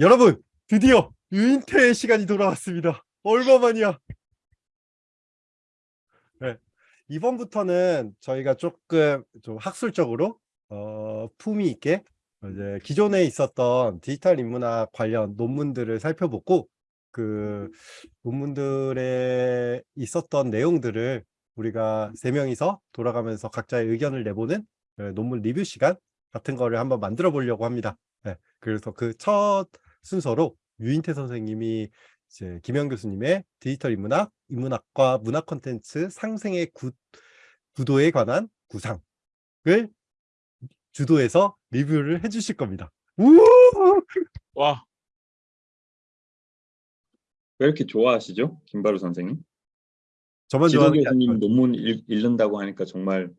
여러분 드디어 유인태의 시간이 돌아왔습니다. 얼마만이야? 네, 이번부터는 저희가 조금 좀 학술적으로 어, 품위 있게 이제 기존에 있었던 디지털 인문학 관련 논문들을 살펴보고 그 논문들에 있었던 내용들을 우리가 세 명이서 돌아가면서 각자의 의견을 내보는 네, 논문 리뷰 시간 같은 거를 한번 만들어 보려고 합니다. 네, 그래서 그 첫 순서로 유인태 선생님이 이제 김영 교수님의 디지털 인문학, 인문학과 문학 콘텐츠 상생의 구, 구도에 관한 구상을 주도해서 리뷰를 해주실 겁니다. 우! 와, 왜 이렇게 좋아하시죠? 김바루 선생님? 저만 지도 좋아하는 게 교수님 논문 읽, 읽는다고 하니까 정말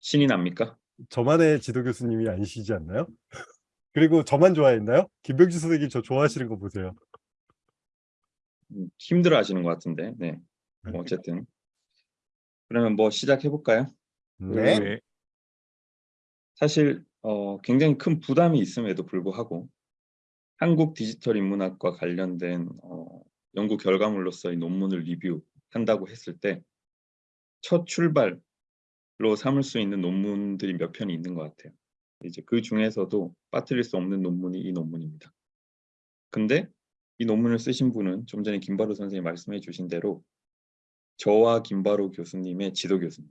신이 납니까? 저만의 지도 교수님이 아니시지 않나요? 그리고 저만 좋아했나요? 김병주 선생님 저 좋아하시는 거 보세요. 음, 힘들어 하시는 것 같은데. 네. 뭐 어쨌든. 그러면 뭐 시작해 볼까요? 네. 왜? 사실 어, 굉장히 큰 부담이 있음에도 불구하고 한국 디지털 인문학과 관련된 어, 연구 결과물로서 이 논문을 리뷰한다고 했을 때 첫 출발로 삼을 수 있는 논문들이 몇 편이 있는 것 같아요. 이제 그 중에서도 빠뜨릴 수 없는 논문이 이 논문입니다. 근데 이 논문을 쓰신 분은 좀 전에 김바로 선생님이 말씀해 주신 대로 저와 김바로 교수님의 지도 교수님,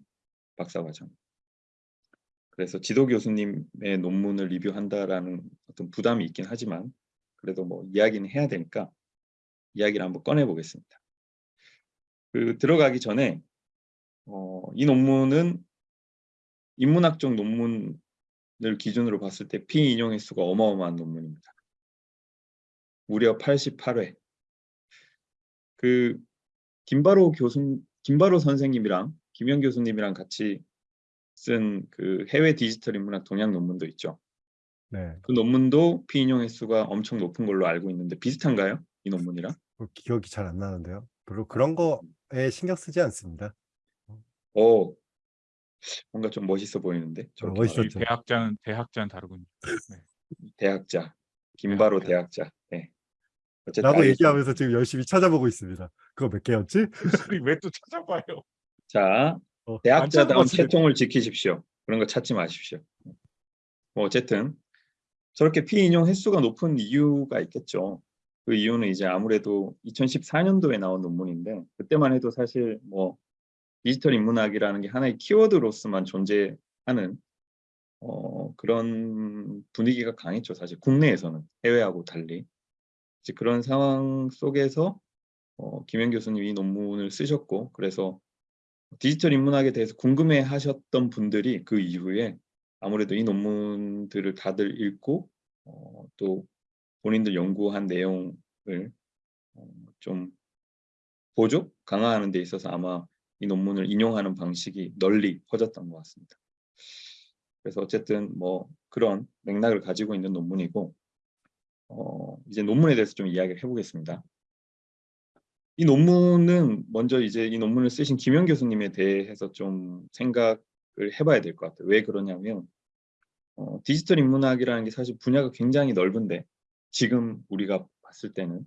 박사과정. 그래서 지도 교수님의 논문을 리뷰한다라는 어떤 부담이 있긴 하지만 그래도 뭐 이야기는 해야 되니까 이야기를 한번 꺼내 보겠습니다. 그 들어가기 전에 어, 이 논문은 인문학적 논문 을 기준으로 봤을 때 피인용 횟수가 어마어마한 논문입니다. 무려 88회. 그 김바로 교수 김바로 선생님이랑 김영 교수님이랑 같이 쓴 그 해외 디지털 인문학 동향 논문도 있죠. 네. 그 논문도 피인용 횟수가 엄청 높은 걸로 알고 있는데 비슷한가요? 이 논문이랑? 그 기억이 잘 안 나는데요. 별로 그런 거에 신경 쓰지 않습니다. 어 뭔가 좀 멋있어 보이는데 저렇게 멋있었죠. 대학자는 대학자는 다르군요. 대학자 김바로 대학자. 네. 알겠습니다. 얘기하면서 지금 열심히 찾아보고 있습니다. 그거 몇 개였지? 왜 또 찾아봐요? 자 어, 대학자다운. 채통을 지키십시오. 그런 거 찾지 마십시오. 뭐 어쨌든 저렇게 피인용 횟수가 높은 이유가 있겠죠. 그 이유는 이제 아무래도 2014년도에 나온 논문인데 그때만 해도 사실 뭐 디지털 인문학이라는 게 하나의 키워드로서만 존재하는 어, 그런 분위기가 강했죠. 사실 국내에서는 해외하고 달리 이제 그런 상황 속에서 어, 김현 교수님이 이 논문을 쓰셨고 그래서 디지털 인문학에 대해서 궁금해 하셨던 분들이 그 이후에 아무래도 이 논문들을 다들 읽고 어, 또 본인들 연구한 내용을 어, 좀 보조 강화하는 데 있어서 아마 이 논문을 인용하는 방식이 널리 퍼졌던 것 같습니다. 그래서 어쨌든 뭐 그런 맥락을 가지고 있는 논문이고 어, 이제 논문에 대해서 좀 이야기를 해보겠습니다. 이 논문은 먼저 이제 이 논문을 쓰신 김영 교수님에 대해서 좀 생각을 해봐야 될 것 같아요. 왜 그러냐면 어, 디지털 인문학이라는 게 사실 분야가 굉장히 넓은데 지금 우리가 봤을 때는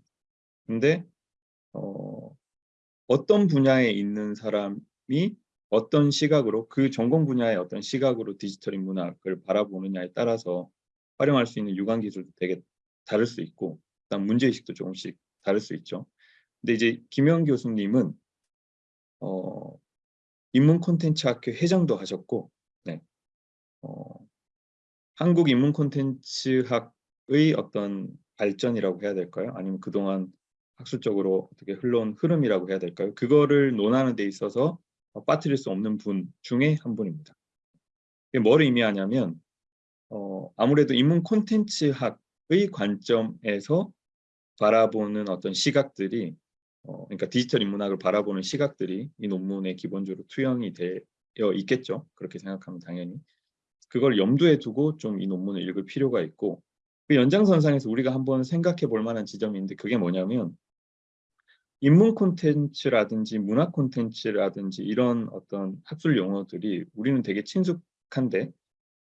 근데 어, 어떤 분야에 있는 사람이 어떤 시각으로 그 전공 분야의 어떤 시각으로 디지털 인문학을 바라보느냐에 따라서 활용할 수 있는 유관 기술도 되게 다를 수 있고 그다음 문제의식도 조금씩 다를 수 있죠. 근데 이제 김영 교수님은 어, 인문 콘텐츠 학회 회장도 하셨고 네. 어, 한국 인문 콘텐츠학의 어떤 발전이라고 해야 될까요? 아니면 그동안 학술적으로 어떻게 흘러온 흐름이라고 해야 될까요? 그거를 논하는 데 있어서 어, 빠뜨릴 수 없는 분 중에 한 분입니다. 이게 뭘 의미하냐면 어, 아무래도 인문 콘텐츠학의 관점에서 바라보는 어떤 시각들이 어, 그러니까 디지털 인문학을 바라보는 시각들이 이 논문에 기본적으로 투영이 되어 있겠죠. 그렇게 생각하면 당연히 그걸 염두에 두고 좀 이 논문을 읽을 필요가 있고 그 연장선상에서 우리가 한번 생각해 볼 만한 지점이 있는데 그게 뭐냐면 인문 콘텐츠라든지 문학 콘텐츠라든지 이런 어떤 학술 용어들이 우리는 되게 친숙한데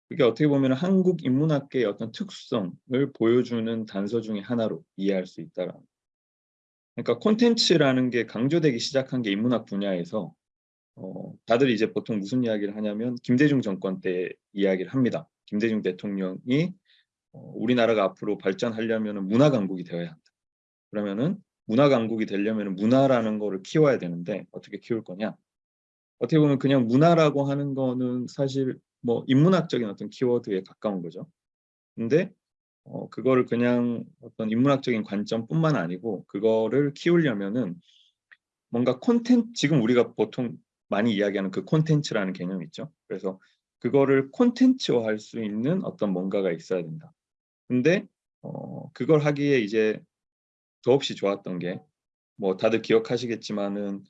그게 어떻게 보면 한국 인문학계의 어떤 특성을 보여주는 단서 중에 하나로 이해할 수 있다라는. 그러니까 콘텐츠라는 게 강조되기 시작한 게 인문학 분야에서 어, 다들 이제 보통 무슨 이야기를 하냐면 김대중 정권 때 이야기를 합니다. 김대중 대통령이 어, 우리나라가 앞으로 발전하려면 문화 강국이 되어야 한다. 그러면은 문화 강국이 되려면 문화라는 거를 키워야 되는데 어떻게 키울 거냐? 어떻게 보면 그냥 문화라고 하는 거는 사실 뭐 인문학적인 어떤 키워드에 가까운 거죠. 근데 어, 그거를 그냥 어떤 인문학적인 관점뿐만 아니고 그거를 키우려면은 뭔가 콘텐츠 지금 우리가 보통 많이 이야기하는 그 콘텐츠라는 개념이 있죠. 그래서 그거를 콘텐츠화할 수 있는 어떤 뭔가가 있어야 된다. 근데 어, 그걸 하기에 이제 더없이 좋았던 게 뭐 다들 기억하시겠지만은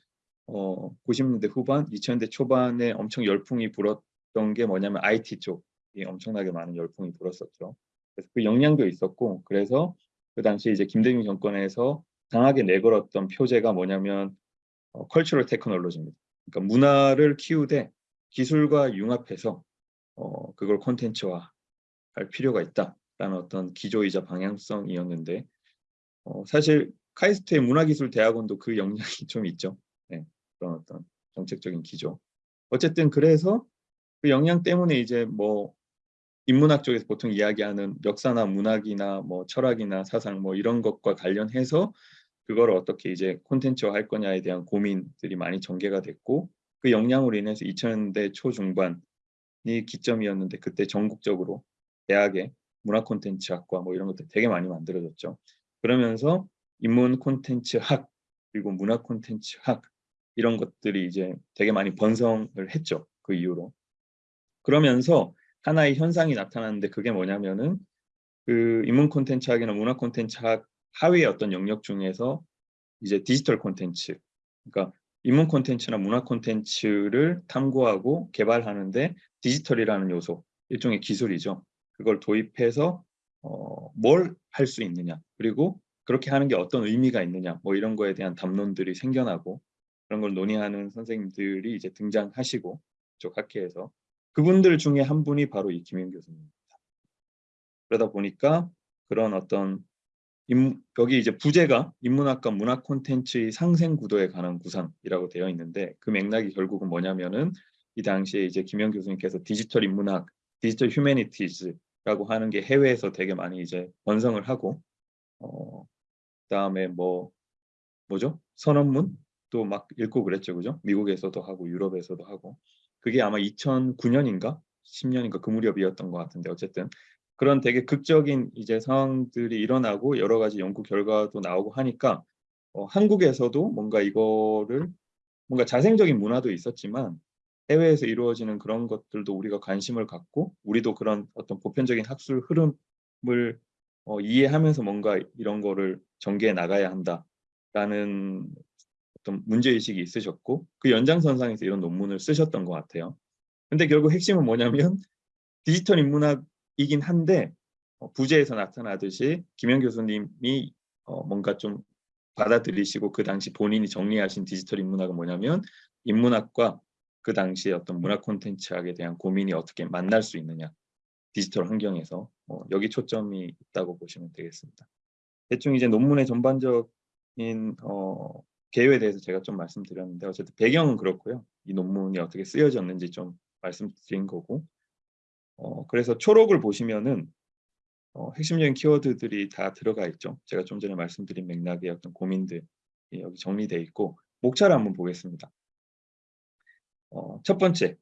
어, 90년대 후반, 2000년대 초반에 엄청 열풍이 불었던 게 뭐냐면 IT 쪽이 엄청나게 많은 열풍이 불었었죠. 그래서 그 영향도 있었고 그래서 그 당시 이제 김대중 정권에서 강하게 내걸었던 표제가 뭐냐면 어, 컬처럴 테크놀로지입니다. 그러니까 문화를 키우되 기술과 융합해서 어, 그걸 콘텐츠화 할 필요가 있다라는 어떤 기조이자 방향성이었는데 어, 사실 카이스트의 문화기술대학원도 그 영향이 좀 있죠. 네, 그런 어떤 정책적인 기조. 어쨌든 그래서 그 영향 때문에 이제 뭐 인문학 쪽에서 보통 이야기하는 역사나 문학이나 뭐 철학이나 사상 뭐 이런 것과 관련해서 그걸 어떻게 이제 콘텐츠화 할 거냐에 대한 고민들이 많이 전개가 됐고 그 영향으로 인해서 2000년대 초중반이 기점이었는데 그때 전국적으로 대학의 문화 콘텐츠학과 뭐 이런 것들 되게 많이 만들어졌죠. 그러면서 인문 콘텐츠 학 그리고 문화 콘텐츠 학 이런 것들이 이제 되게 많이 번성을 했죠. 그 이후로. 그러면서 하나의 현상이 나타났는데 그게 뭐냐면은 그 인문 콘텐츠 학이나 문화 콘텐츠 학 하위의 어떤 영역 중에서 이제 디지털 콘텐츠 그러니까 인문 콘텐츠나 문화 콘텐츠를 탐구하고 개발하는데 디지털이라는 요소 일종의 기술이죠. 그걸 도입해서 어, 뭘 할 수 있느냐 그리고 그렇게 하는 게 어떤 의미가 있느냐 뭐 이런 거에 대한 담론들이 생겨나고 그런 걸 논의하는 선생님들이 이제 등장하시고 쪽 학회에서 그분들 중에 한 분이 바로 이 김현 교수님입니다. 그러다 보니까 그런 어떤 인, 여기 이제 부제가 인문학과 문학 콘텐츠의 상생 구도에 관한 구상이라고 되어 있는데 그 맥락이 결국은 뭐냐면은 이 당시에 이제 김현 교수님께서 디지털 인문학, 디지털 휴머니티즈 라고 하는 게 해외에서 되게 많이 이제 번성을 하고 어 그다음에 뭐 뭐죠? 선언문 또 막 읽고 그랬죠. 그죠? 미국에서도 하고 유럽에서도 하고 그게 아마 2009년인가 10년인가 그 무렵이었던 것 같은데 어쨌든 그런 되게 극적인 이제 상황들이 일어나고 여러 가지 연구 결과도 나오고 하니까 어, 한국에서도 뭔가 이거를 뭔가 자생적인 문화도 있었지만 해외에서 이루어지는 그런 것들도 우리가 관심을 갖고 우리도 그런 어떤 보편적인 학술 흐름을 어, 이해하면서 뭔가 이런 거를 전개해 나가야 한다라는 어떤 문제의식이 있으셨고 그 연장선상에서 이런 논문을 쓰셨던 것 같아요. 근데 결국 핵심은 뭐냐면 디지털 인문학이긴 한데 어, 부제에서 나타나듯이 김현 교수님이 어, 뭔가 좀 받아들이시고 그 당시 본인이 정리하신 디지털 인문학은 뭐냐면 인문학과 그 당시의 어떤 문화 콘텐츠학에 대한 고민이 어떻게 만날 수 있느냐 디지털 환경에서 어, 여기 초점이 있다고 보시면 되겠습니다. 대충 이제 논문의 전반적인 어, 개요에 대해서 제가 좀 말씀드렸는데 어쨌든 배경은 그렇고요. 이 논문이 어떻게 쓰여졌는지 좀 말씀드린 거고 어, 그래서 초록을 보시면은 어, 핵심적인 키워드들이 다 들어가 있죠. 제가 좀 전에 말씀드린 맥락의 어떤 고민들이 여기 정리되어 있고 목차를 한번 보겠습니다. 어, 첫 번째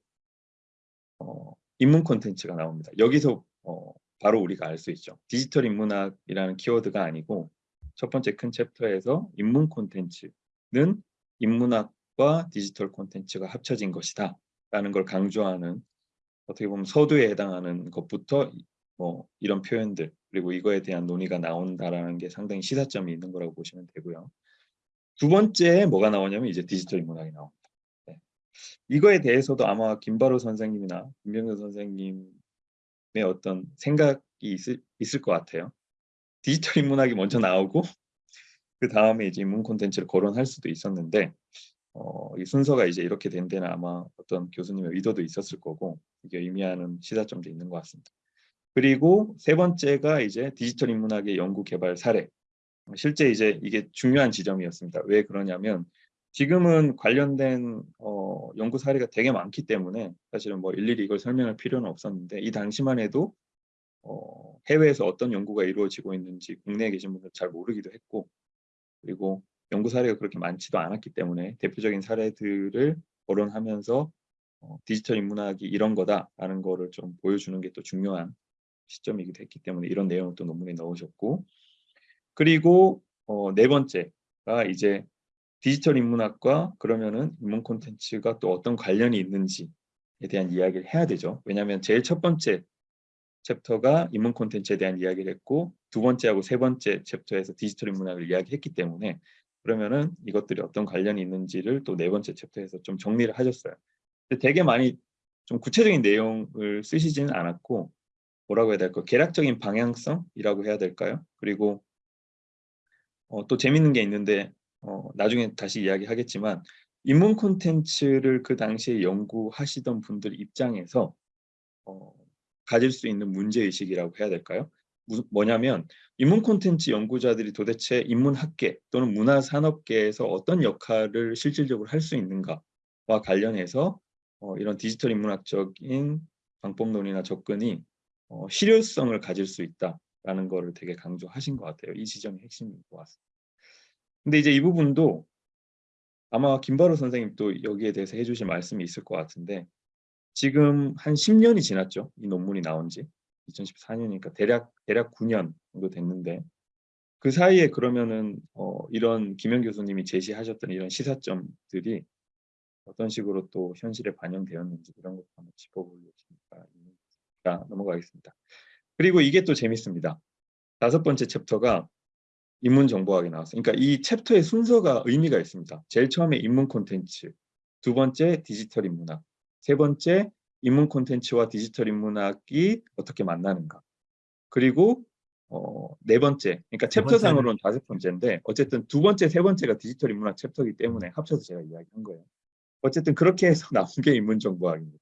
어, 인문 콘텐츠가 나옵니다. 여기서 어, 바로 우리가 알 수 있죠. 디지털 인문학이라는 키워드가 아니고 첫 번째 큰 챕터에서 인문 콘텐츠는 인문학과 디지털 콘텐츠가 합쳐진 것이다 라는 걸 강조하는 어떻게 보면 서두에 해당하는 것부터 뭐 이런 표현들 그리고 이거에 대한 논의가 나온다라는 게 상당히 시사점이 있는 거라고 보시면 되고요. 두 번째에 뭐가 나오냐면 이제 디지털 인문학이 나옵니다. 네. 이거에 대해서도 아마 김바로 선생님이나 김병현 선생님의 어떤 생각이 있을, 있을 것 같아요. 디지털 인문학이 먼저 나오고 그 다음에 이제 인문 콘텐츠를 거론할 수도 있었는데 어, 어, 이 순서가 이제 이렇게 된 데는 아마 어떤 교수님의 의도도 있었을 거고 이게 의미하는 시사점도 있는 것 같습니다. 그리고 세 번째가 이제 디지털 인문학의 연구 개발 사례. 실제 이제 이게 중요한 지점이었습니다. 왜 그러냐면 지금은 관련된 어, 연구 사례가 되게 많기 때문에 사실은 뭐 일일이 이걸 설명할 필요는 없었는데 이 당시만 해도 어, 해외에서 어떤 연구가 이루어지고 있는지 국내에 계신 분들 잘 모르기도 했고 그리고 연구 사례가 그렇게 많지도 않았기 때문에 대표적인 사례들을 거론하면서 어, 디지털 인문학이 이런 거다라는 거를 좀 보여주는 게 또 중요한 시점이기도 했기 때문에 이런 내용을 또 논문에 넣으셨고 그리고 어, 네 번째가 이제 디지털 인문학과 그러면은 인문 콘텐츠가 또 어떤 관련이 있는지에 대한 이야기를 해야 되죠. 왜냐하면 제일 첫 번째 챕터가 인문 콘텐츠에 대한 이야기를 했고 두 번째하고 세 번째 챕터에서 디지털 인문학을 이야기했기 때문에 그러면은 이것들이 어떤 관련이 있는지를 또 네 번째 챕터에서 좀 정리를 하셨어요. 근데 되게 많이 좀 구체적인 내용을 쓰시지는 않았고 뭐라고 해야 될까 계략적인 방향성이라고 해야 될까요? 그리고 어, 또 재밌는 게 있는데 어, 나중에 다시 이야기하겠지만 인문 콘텐츠를 그 당시에 연구하시던 분들 입장에서 어, 가질 수 있는 문제의식이라고 해야 될까요? 무, 뭐냐면 인문 콘텐츠 연구자들이 도대체 인문학계 또는 문화산업계에서 어떤 역할을 실질적으로 할 수 있는가와 관련해서 어, 이런 디지털 인문학적인 방법론이나 접근이 어, 실효성을 가질 수 있다라는 거를 되게 강조하신 것 같아요. 이 지점이 핵심인 것 같습니다. 근데 이제 이 부분도 아마 김바로 선생님 또 여기에 대해서 해주실 말씀이 있을 것 같은데 지금 한 10년이 지났죠. 이 논문이 나온 지 2014년이니까 대략 대략 9년 정도 됐는데 그 사이에 그러면은 어, 이런 김현 교수님이 제시하셨던 이런 시사점들이 어떤 식으로 또 현실에 반영되었는지 이런 것도 한번 짚어보려니까 자, 넘어가겠습니다. 그리고 이게 또 재밌습니다. 다섯 번째 챕터가 인문 정보학이 나왔어요. 그러니까 이 챕터의 순서가 의미가 있습니다. 제일 처음에 인문 콘텐츠, 두 번째 디지털 인문학, 세 번째 인문 콘텐츠와 디지털 인문학이 어떻게 만나는가. 그리고 어, 네 번째, 그러니까 챕터상으로는 다섯 번째인데 어쨌든 두 번째, 세 번째가 디지털 인문학 챕터이기 때문에 합쳐서 제가 이야기한 거예요. 어쨌든 그렇게 해서 나온 게 인문 정보학입니다.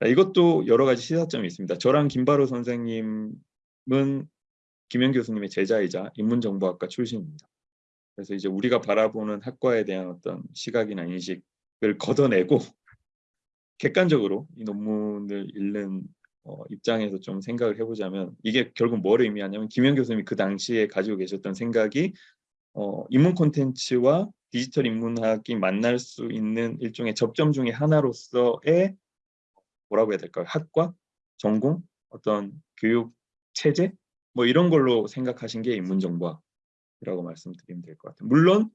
자, 이것도 여러 가지 시사점이 있습니다. 저랑 김바로 선생님은 김현 교수님의 제자이자 인문정보학과 출신입니다. 그래서 이제 우리가 바라보는 학과에 대한 어떤 시각이나 인식을 걷어내고 객관적으로 이 논문을 읽는 어, 입장에서 좀 생각을 해보자면 이게 결국 뭘 의미하냐면 김현 교수님이 그 당시에 가지고 계셨던 생각이 어, 인문 콘텐츠와 디지털 인문학이 만날 수 있는 일종의 접점 중의 하나로서의 뭐라고 해야 될까요? 학과, 전공, 어떤 교육 체제 뭐 이런 걸로 생각하신 게 인문정보학이라고 말씀드리면 될 것 같아요. 물론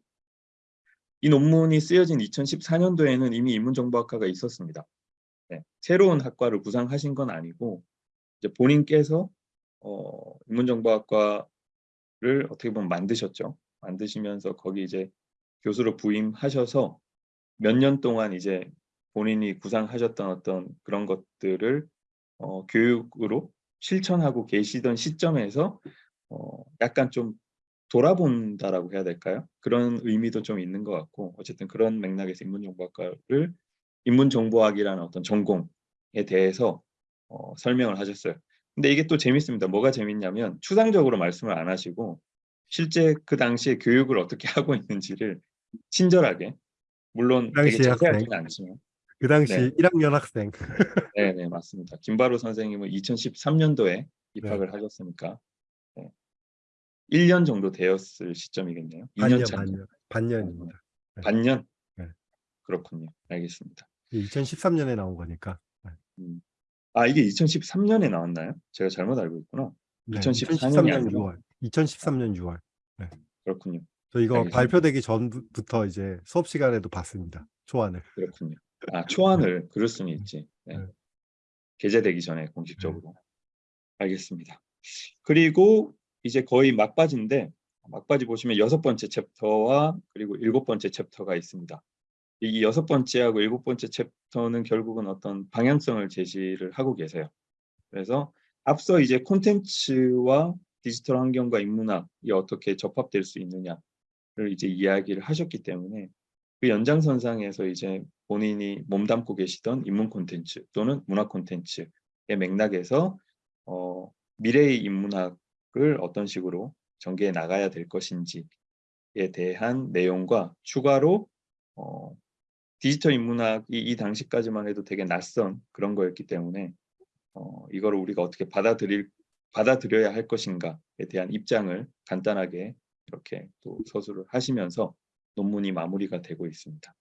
이 논문이 쓰여진 2014년도에는 이미 인문정보학과가 있었습니다. 네, 새로운 학과를 구상하신 건 아니고 이제 본인께서 어, 인문정보학과를 어떻게 보면 만드셨죠. 만드시면서 거기 이제 교수로 부임하셔서 몇 년 동안 이제 본인이 구상하셨던 어떤 그런 것들을 어, 교육으로 실천하고 계시던 시점에서 어, 약간 좀 돌아본다라고 해야 될까요? 그런 의미도 좀 있는 것 같고 어쨌든 그런 맥락에서 인문정보학과를 인문정보학이라는 어떤 전공에 대해서 어, 설명을 하셨어요. 근데 이게 또 재밌습니다. 뭐가 재밌냐면 추상적으로 말씀을 안 하시고 실제 그 당시에 교육을 어떻게 하고 있는지를 친절하게 물론 되게 자세하지는 않지만 그 당시 네. 1학년 학생. 네, 네, 맞습니다. 김바로 선생님은 2013년도에 입학을 하셨으니까 네. 1년 정도 되었을 시점이겠네요. 2년 반년, 차. 반년, 반년 입니다. 네. 반년? 네. 그렇군요. 알겠습니다. 2013년에 나온 거니까. 음. 아, 이게 2013년에 나왔나요? 제가 잘못 알고 있구나. 네, 2014년이 2013년 아니라? 6월. 2013년 6월. 그렇군요. 저 이거 알겠습니다. 발표되기 전부터 이제 수업 시간에도 봤습니다. 초안을. 그렇군요. 아, 초안을 그럴 수는 있지. 네. 네. 게재되기 전에 공식적으로. 알겠습니다. 그리고 이제 거의 막바지인데 막바지 보시면 여섯 번째 챕터와 그리고 일곱 번째 챕터가 있습니다. 이 여섯 번째하고 일곱 번째 챕터는 결국은 어떤 방향성을 제시를 하고 계세요. 그래서 앞서 이제 콘텐츠와 디지털 환경과 인문학이 어떻게 접합될 수 있느냐를 이제 이야기를 하셨기 때문에 그 연장선상에서 이제 본인이 몸담고 계시던 인문 콘텐츠 또는 문화 콘텐츠의 맥락에서 어, 미래의 인문학을 어떤 식으로 전개해 나가야 될 것인지에 대한 내용과 추가로 어, 디지털 인문학이 이 당시까지만 해도 되게 낯선 그런 거였기 때문에 어, 이거를 우리가 어떻게 받아들일 받아들여야 할 것인가에 대한 입장을 간단하게 이렇게 또 서술을 하시면서 논문이 마무리가 되고 있습니다.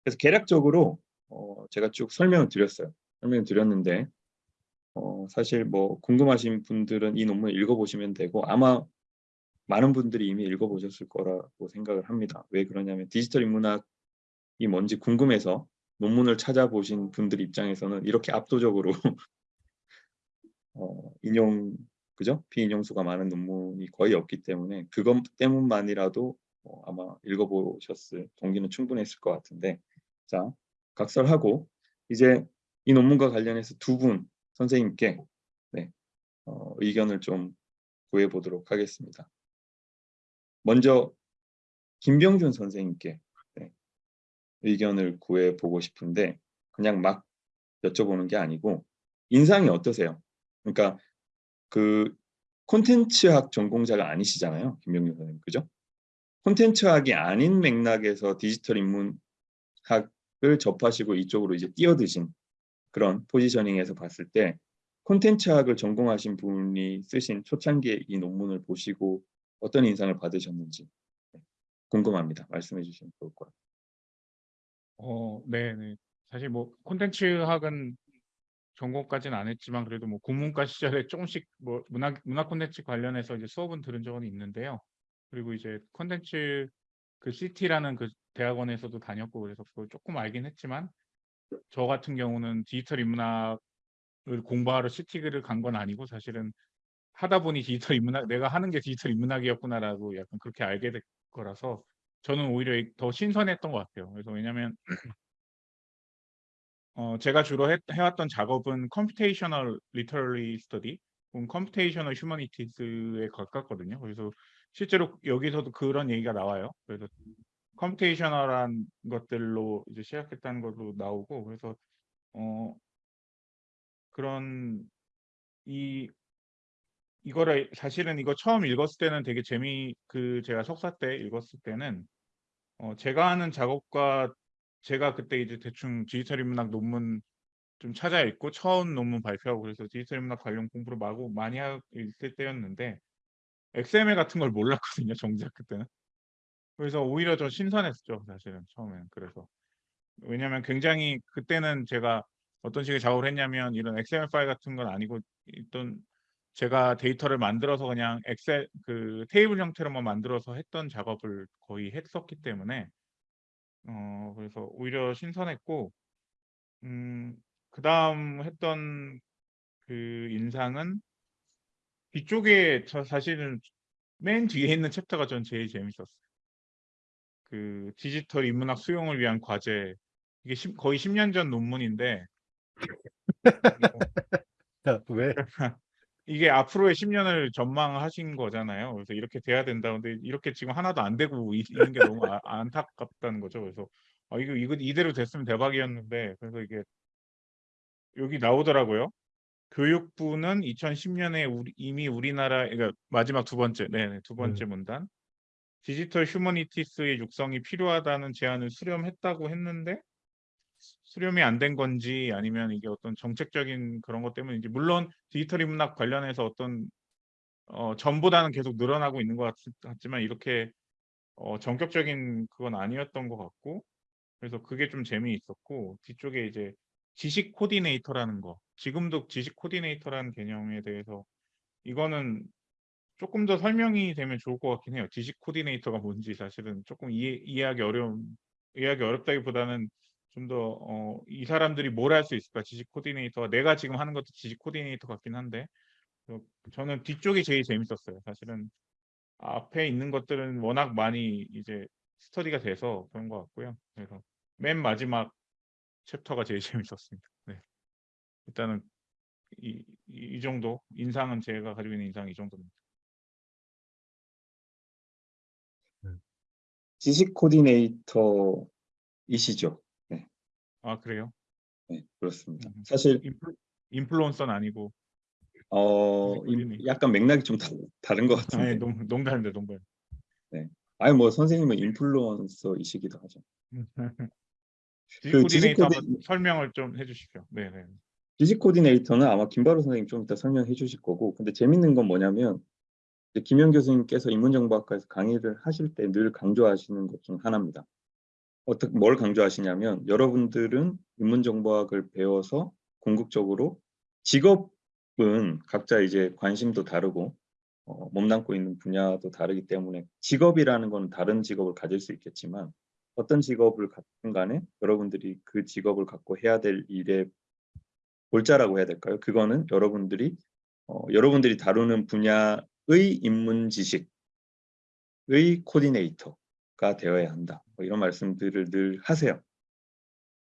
네. 그래서 개략적으로 어, 제가 쭉 설명을 드렸어요. 설명을 드렸는데 어, 사실 뭐 궁금하신 분들은 이 논문 읽어보시면 되고 아마 많은 분들이 이미 읽어보셨을 거라고 생각을 합니다. 왜 그러냐면 디지털 인문학이 뭔지 궁금해서 논문을 찾아보신 분들 입장에서는 이렇게 압도적으로 어, 인용 그죠? 비인용수가 많은 논문이 거의 없기 때문에 그것 때문만이라도 어, 아마 읽어보셨을 동기는 충분했을 것 같은데 자 각설하고 이제 이 논문과 관련해서 두 분 선생님께 네, 어, 의견을 좀 구해 보도록 하겠습니다. 먼저 김병준 선생님께 네, 의견을 구해 보고 싶은데 그냥 막 여쭤보는 게 아니고 인상이 어떠세요? 그러니까 그 콘텐츠학 전공자가 아니시잖아요. 김병준 선생님. 그죠? 콘텐츠학이 아닌 맥락에서 디지털 인문학을 접하시고 이쪽으로 이제 뛰어드신 그런 포지셔닝에서 봤을 때 콘텐츠학을 전공하신 분이 쓰신 초창기의 이 논문을 보시고 어떤 인상을 받으셨는지 네, 궁금합니다. 말씀해 주시면 좋을 것 같아요. 어, 네, 네. 사실 뭐 콘텐츠학은 전공까지는 안 했지만 그래도 뭐 국문과 시절에 조금씩 뭐 문학 문학 콘텐츠 관련해서 이제 수업은 들은 적은 있는데요. 그리고 이제 콘텐츠 그 CT라는 그 대학원에서도 다녔고 그래서 그걸 조금 알긴 했지만 저 같은 경우는 디지털 인문학을 공부하러 CT를 간 건 아니고 사실은 하다 보니 디지털 인문학 내가 하는 게 디지털 인문학이었구나라고 약간 그렇게 알게 될 거라서 저는 오히려 더 신선했던 것 같아요. 그래서 왜냐면 어, 제가 주로 해, 해왔던 작업은 computational literary study, 혹은 computational humanities에 가깝거든요. 그래서 실제로 여기서도 그런 얘기가 나와요. 그래서 computational한 것들로 이제 시작했다는 것도 나오고, 그래서 어, 그런 이 이거를 사실은 이거 처음 읽었을 때는 되게 재미 그 제가 석사 때 읽었을 때는 어, 제가 하는 작업과 제가 그때 이제 대충 디지털 인문학 논문 좀 찾아 읽고 처음 논문 발표하고 그래서 디지털 인문학 관련 공부를 마구 많이 있을 때였는데 XML 같은 걸 몰랐거든요 정작 그때는. 그래서 오히려 더 신선했죠 사실은 처음에는 그래서 왜냐하면 굉장히 그때는 제가 어떤 식의 작업을 했냐면 이런 XML 파일 같은 건 아니고 어떤 제가 데이터를 만들어서 그냥 엑셀 그 테이블 형태로만 만들어서 했던 작업을 거의 했었기 때문에 어 그래서 오히려 신선했고 음 그 다음 했던 그 인상은 뒤쪽에 저 사실은 맨 뒤에 있는 챕터가 전 제일 재밌었어요. 그 디지털 인문학 수용을 위한 과제 이게 십- 거의 10년 전 논문인데 자, 왜? 이게 앞으로의 10년을 전망하신 거잖아요. 그래서 이렇게 돼야 된다. 근데 이렇게 지금 하나도 안 되고 있- 있는 게 너무 아- 안타깝다는 거죠. 그래서 아, 이거 이거 이대로 됐으면 대박이었는데 그래서 이게 여기 나오더라고요. 교육부는 2010년에 우리, 이미 우리나라 그러니까 마지막 두 번째 네, 두 번째 문단. digital humanities의 육성이 필요하다는 제안을 수렴했다고 했는데 수렴이 안 된 건지 아니면 이게 어떤 정책적인 그런 것 때문인지 물론 디지털 인문학 관련해서 어떤 어, 전보다는 계속 늘어나고 있는 것 같, 같지만 이렇게 어, 전격적인 그건 아니었던 것 같고 그래서 그게 좀 재미있었고 뒤쪽에 이제 지식 코디네이터라는 거 지금도 지식 코디네이터라는 개념에 대해서 이거는 조금 더 설명이 되면 좋을 것 같긴 해요. 지식 코디네이터가 뭔지 사실은 조금 이해, 이해하기 어려운 이해하기 어렵다기보다는 좀더 어, 이 사람들이 뭘 할 수 있을까 지식 코디네이터가 내가 지금 하는 것도 지식 코디네이터 같긴 한데 어, 저는 뒤쪽이 제일 재밌었어요. 사실은 앞에 있는 것들은 워낙 많이 이제 스터디가 돼서 그런 것 같고요. 그래서 맨 마지막 챕터가 제일 재밌었습니다. 네. 일단은 이, 이, 이 정도 인상은 제가 가지고 있는 인상 이 정도입니다. 지식 코디네이터이시죠? 아 그래요? 네, 그렇습니다. 음. 사실 인플, 인플루 언서는 아니고 어, 지식. 약간 맥락이 좀 다, 다른 것 아니 같은데. 농, 농담인데 농담. 아니 뭐 선생님은 인플루언서이시기도 하죠. 지식 그 지식 코디네이터 코디- 한번 설명을 좀 해주십시오. 네네. 지식 코디네이터는 아마 김바로 선생님 좀 이따 설명해 주실 거고 근데 재밌는 건 뭐냐면 김현 교수님께서 인문정보학과에서 강의를 하실 때 늘 강조하시는 것 중 하나입니다. 어떻게 뭘 강조하시냐면 여러분들은 인문정보학을 배워서 궁극적으로 직업은 각자 이제 관심도 다르고 어, 몸담고 있는 분야도 다르기 때문에 직업이라는 건 다른 직업을 가질 수 있겠지만 어떤 직업을 갖든 간에 여러분들이 그 직업을 갖고 해야 될 일에 골자라고 해야 될까요? 그거는 여러분들이 어, 여러분들이 다루는 분야의 인문 지식의 코디네이터가 되어야 한다. 뭐 이런 말씀들을 늘 하세요.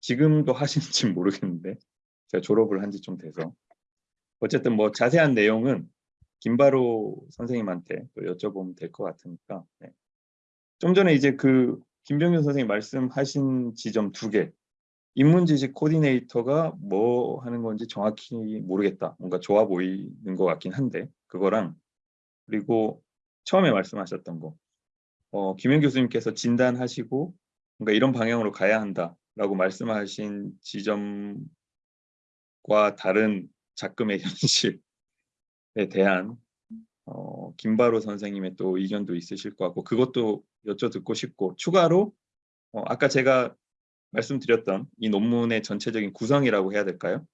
지금도 하시는지 모르겠는데 제가 졸업을 한 지 좀 돼서 어쨌든 뭐 자세한 내용은 김바로 선생님한테 또 여쭤보면 될 것 같으니까 네. 좀 전에 이제 그 김병현 선생님 말씀하신 지점 두 개 인문지식 코디네이터가 뭐 하는 건지 정확히 모르겠다. 뭔가 좋아 보이는 것 같긴 한데 그거랑 그리고 처음에 말씀하셨던 거 어, 김현 교수님께서 진단하시고 뭔가 이런 방향으로 가야 한다라고 말씀하신 지점과 다른 작금의 현실에 대한 어, 김바로 선생님의 또 의견도 있으실 것 같고 그것도 여쭤 듣고 싶고 추가로 어, 아까 제가 말씀드렸던 이 논문의 전체적인 구성이라고 해야 될까요?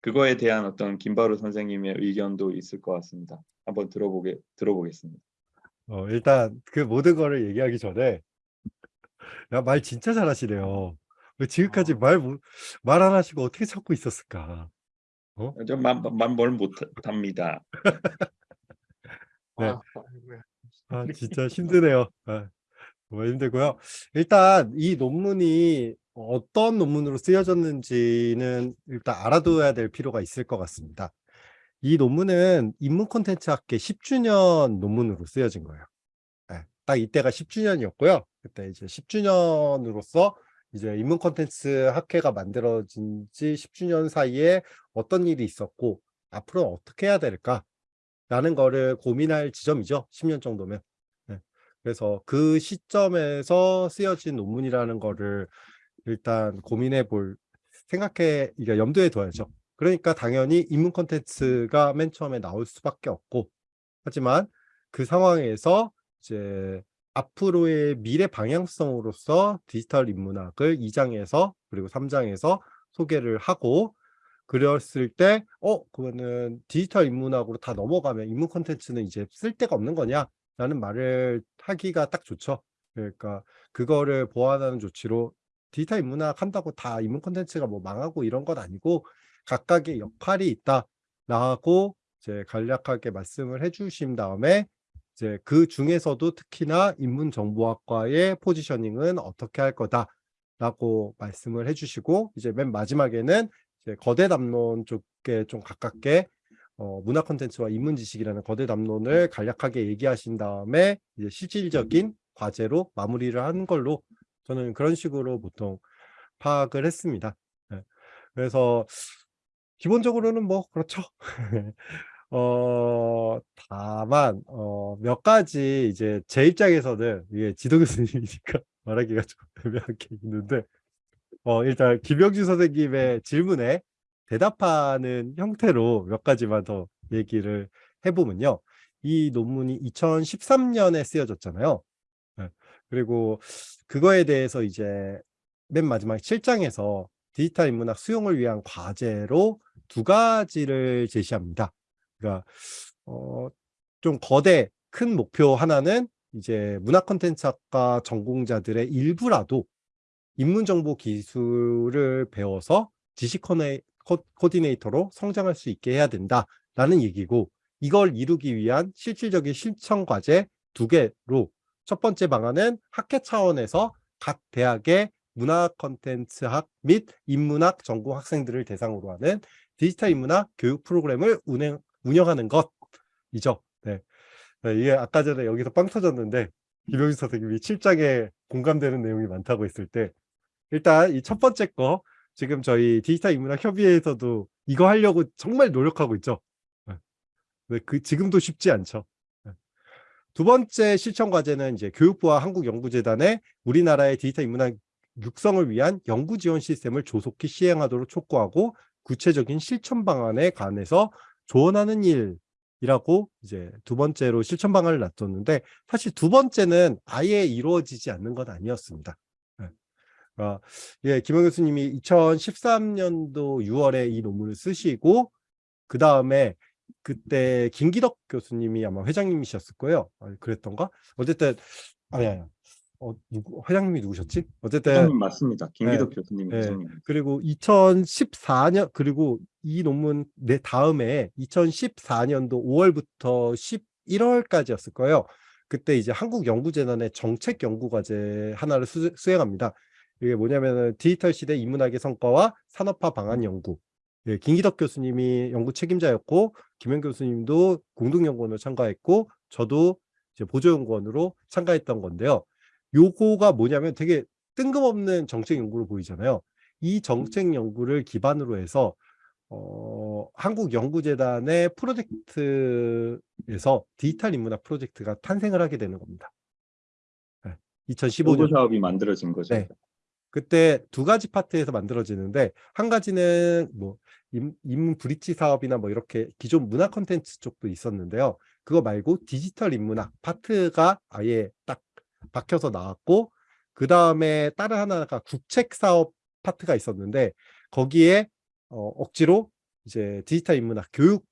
그거에 대한 어떤 김바로 선생님의 의견도 있을 것 같습니다. 한번 들어보게 들어보겠습니다. 어, 일단 그 모든 거를 얘기하기 전에 야, 말 진짜 잘하시네요. 왜 지금까지 아. 말말 안 하시고 어떻게 찾고 있었을까? 좀만뭘 못합니다. 네. 아. 아, 진짜 힘드네요. 아, 정말 힘들고요. 일단 이 논문이 어떤 논문으로 쓰여졌는지는 일단 알아둬야 될 필요가 있을 것 같습니다. 이 논문은 인문 콘텐츠 학회 10주년 논문으로 쓰여진 거예요. 예, 딱 이때가 10주년이었고요. 그때 이제 10주년으로서 이제 인문 콘텐츠 학회가 만들어진 지 10주년 사이에 어떤 일이 있었고 앞으로 어떻게 해야 될까? 라는 거를 고민할 지점이죠. 10년 정도면. 예, 그래서 그 시점에서 쓰여진 논문이라는 거를 일단 고민해 볼 생각해 이게 염두에 둬야죠. 그러니까 당연히 인문 콘텐츠가 맨 처음에 나올 수밖에 없고 하지만 그 상황에서 이제 앞으로의 미래 방향성으로서 디지털 인문학을 2장에서 그리고 3장에서 소개를 하고 그랬을 때 어 그거는 디지털 인문학으로 다 넘어가면 인문 콘텐츠는 이제 쓸 데가 없는 거냐 라는 말을 하기가 딱 좋죠. 그러니까 그거를 보완하는 조치로 디지털 인문학 한다고 다 인문 콘텐츠가 뭐 망하고 이런 건 아니고 각각의 역할이 있다라고 이제 간략하게 말씀을 해주신 다음에 이제 그 중에서도 특히나 인문정보학과의 포지셔닝은 어떻게 할 거다라고 말씀을 해주시고 이제 맨 마지막에는 이제 거대 담론 쪽에 좀 가깝게 어, 문화 콘텐츠와 인문 지식이라는 거대 담론을 간략하게 얘기하신 다음에 이제 실질적인 과제로 마무리를 하는 걸로 저는 그런 식으로 보통 파악을 했습니다. 네. 그래서 기본적으로는 뭐 그렇죠. 어, 다만 어, 몇 가지 이제 제 입장에서는 이게 지도 교수님이니까 말하기가 좀 애매한 게 있는데 어, 일단 김영주 선생님의 질문에 대답하는 형태로 몇 가지만 더 얘기를 해보면요. 이 논문이 2013년에 쓰여졌잖아요. 네. 그리고 그거에 대해서 이제 맨 마지막 7장에서 디지털 인문학 수용을 위한 과제로 두 가지를 제시합니다. 그러니까 어, 좀 거대 큰 목표 하나는 이제 문화 콘텐츠학과 전공자들의 일부라도 인문정보 기술을 배워서 지식 코디네이터로 성장할 수 있게 해야 된다라는 얘기고 이걸 이루기 위한 실질적인 실천 과제 두 개로 첫 번째 방안은 학회 차원에서 각 대학의 문화 콘텐츠학 및 인문학 전공 학생들을 대상으로 하는 디지털 인문학 교육 프로그램을 운행, 운영하는 것이죠. 네. 네, 이게 아까 전에 여기서 빵 터졌는데 김영진 선생님이 7장에 공감되는 내용이 많다고 했을 때 일단 이 첫 번째 거 지금 저희 디지털 인문학 협의회에서도 이거 하려고 정말 노력하고 있죠. 네. 네, 그 지금도 쉽지 않죠. 네. 두 번째 실천 과제는 이제 교육부와 한국연구재단의 우리나라의 디지털 인문학 육성을 위한 연구 지원 시스템을 조속히 시행하도록 촉구하고 구체적인 실천 방안에 관해서 조언하는 일이라고 이제 두 번째로 실천 방안을 놔뒀는데 사실 두 번째는 아예 이루어지지 않는 건 아니었습니다. 예. 어, 예, 김영 교수님이 2013년도 6월에 이 논문을 쓰시고 그 다음에 그때 김기덕 교수님이 아마 회장님이셨을 거예요. 아, 그랬던가? 어쨌든 아니 아니. 어, 누구, 회장님이 누구셨지? 어쨌든 회장님 맞습니다. 김기덕 네. 교수님 네. 회장님. 그리고 2014년 그리고 이 논문 내 다음에 2014년도 5월부터 11월까지였을 거예요. 그때 이제 한국연구재단의 정책연구과제 하나를 수, 수행합니다. 이게 뭐냐면은 디지털 시대 인문학의 성과와 산업화 방안 연구. 예, 김기덕 교수님이 연구 책임자였고 김현 교수님도 공동연구원으로 참가했고 저도 이제 보조연구원으로 참가했던 건데요. 요거가 뭐냐면 되게 뜬금없는 정책 연구로 보이잖아요. 이 정책 연구를 기반으로 해서 어, 한국연구재단의 프로젝트에서 디지털 인문학 프로젝트가 탄생을 하게 되는 겁니다. 네, 2015년 연구 사업이 만들어진 거죠. 네. 그때 두 가지 파트에서 만들어지는데 한 가지는 뭐 인- 인문 브릿지 사업이나 뭐 이렇게 기존 문화 콘텐츠 쪽도 있었는데요. 그거 말고 디지털 인문학 파트가 아예 딱 박혀서 나왔고 그 다음에 다른 하나가 국책 사업 파트가 있었는데 거기에 어, 억지로 이제 디지털 인문학 교육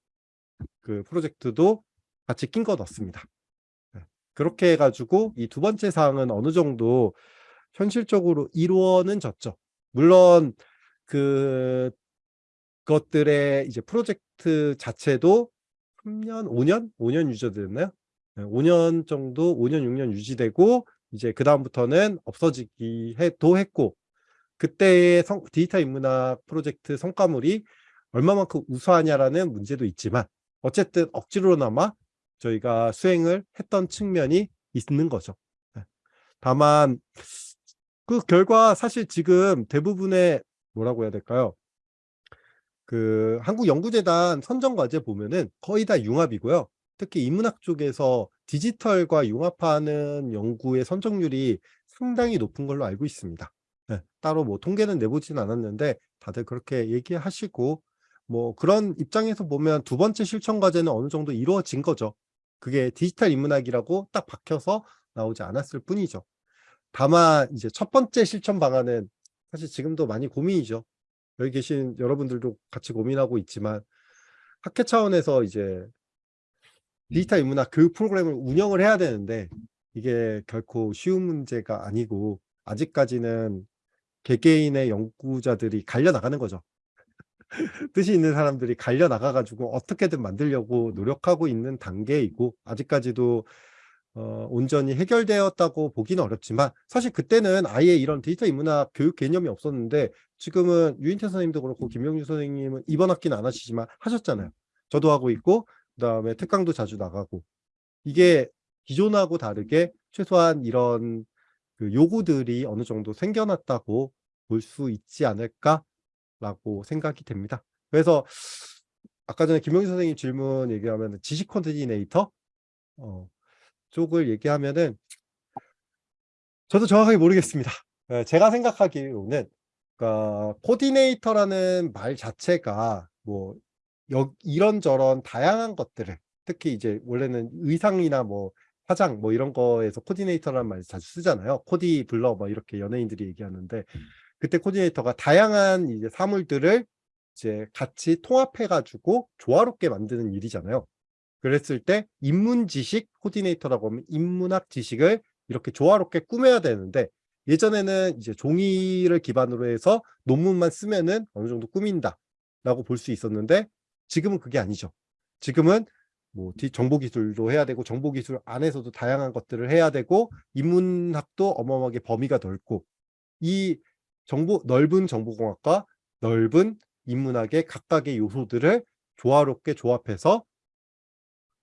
그 프로젝트도 같이 낀 거 넣습니다. 네. 그렇게 해가지고 이 두 번째 사항은 어느 정도 현실적으로 이루어는 졌죠. 물론 그 것들의 이제 프로젝트 자체도 3년, 5년, 5년 유지됐나요? 5년 정도, 5년, 6년 유지되고 이제 그 다음부터는 없어지기 해도 했고 그때의 성, 디지털 인문학 프로젝트 성과물이 얼마만큼 우수하냐라는 문제도 있지만 어쨌든 억지로나마 저희가 수행을 했던 측면이 있는 거죠. 네. 다만 그 결과 사실 지금 대부분의 뭐라고 해야 될까요? 그 한국연구재단 선정과제 보면은 거의 다 융합이고요. 특히 인문학 쪽에서 디지털과 융합하는 연구의 선정률이 상당히 높은 걸로 알고 있습니다. 네, 따로 뭐 통계는 내보진 않았는데 다들 그렇게 얘기하시고 뭐 그런 입장에서 보면 두 번째 실천 과제는 어느 정도 이루어진 거죠. 그게 디지털 인문학이라고 딱 박혀서 나오지 않았을 뿐이죠. 다만 이제 첫 번째 실천 방안은 사실 지금도 많이 고민이죠. 여기 계신 여러분들도 같이 고민하고 있지만 학회 차원에서 이제 디지털 인문학 교육 프로그램을 운영을 해야 되는데 이게 결코 쉬운 문제가 아니고 아직까지는 개개인의 연구자들이 갈려 나가는 거죠. 뜻이 있는 사람들이 갈려 나가 가지고 어떻게든 만들려고 노력하고 있는 단계이고 아직까지도 어, 온전히 해결되었다고 보기는 어렵지만 사실 그때는 아예 이런 디지털 인문학 교육 개념이 없었는데 지금은 유인태 선생님도 그렇고 김명주 선생님은 이번 학기는 안 하시지만 하셨잖아요. 저도 하고 있고 그다음에 특강도 자주 나가고 이게 기존하고 다르게 최소한 이런 그 요구들이 어느 정도 생겨났다고 볼 수 있지 않을까라고 생각이 됩니다. 그래서 아까 전에 김명주 선생님 질문 얘기하면 지식 코디네이터 어, 쪽을 얘기하면은 저도 정확하게 모르겠습니다. 예, 제가 생각하기로는 그러니까 코디네이터라는 말 자체가 뭐 여, 이런저런 다양한 것들을 특히 이제 원래는 의상이나 뭐 화장 뭐 이런 거에서 코디네이터라는 말 자주 쓰잖아요. 코디 불러 뭐 이렇게 연예인들이 얘기하는데 그때 코디네이터가 다양한 이제 사물들을 이제 같이 통합해 가지고 조화롭게 만드는 일이잖아요. 그랬을 때 인문 지식 코디네이터라고 하면 인문학 지식을 이렇게 조화롭게 꾸며야 되는데 예전에는 이제 종이를 기반으로 해서 논문만 쓰면은 어느 정도 꾸민다 라고 볼 수 있었는데 지금은 그게 아니죠. 지금은 뭐 정보기술도 해야 되고 정보기술 안에서도 다양한 것들을 해야 되고 인문학도 어마어마하게 범위가 넓고 이 정보 넓은 정보공학과 넓은 인문학의 각각의 요소들을 조화롭게 조합해서